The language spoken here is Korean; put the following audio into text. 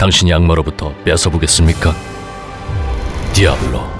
당신이 악마로부터 뺏어보겠습니까? 디아블로